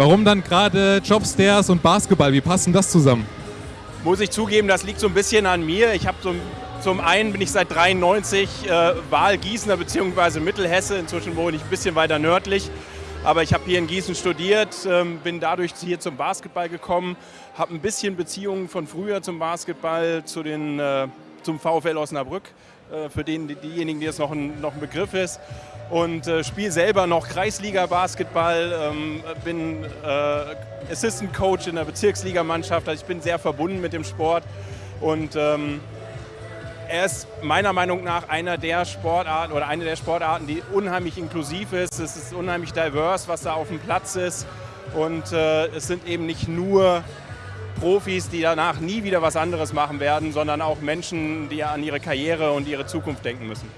Warum dann gerade Jobstairs und Basketball? Wie passen das zusammen? Muss ich zugeben, das liegt so ein bisschen an mir. Ich habe so, zum einen bin ich seit 93 äh, Wahlgießener bzw. Mittelhesse. Inzwischen wohne ich ein bisschen weiter nördlich. Aber ich habe hier in Gießen studiert, ähm, bin dadurch hier zum Basketball gekommen, habe ein bisschen Beziehungen von früher zum Basketball, zu den, äh, zum VfL Osnabrück, äh, für den, diejenigen, die es noch ein, noch ein Begriff ist. Und äh, spiele selber noch Kreisliga-Basketball, ähm, bin äh, Assistant Coach in der Bezirksligamannschaft, also ich bin sehr verbunden mit dem Sport. Und ähm, er ist meiner Meinung nach einer der Sportarten oder eine der Sportarten, die unheimlich inklusiv ist. Es ist unheimlich divers, was da auf dem Platz ist. Und äh, es sind eben nicht nur Profis, die danach nie wieder was anderes machen werden, sondern auch Menschen, die an ihre Karriere und ihre Zukunft denken müssen.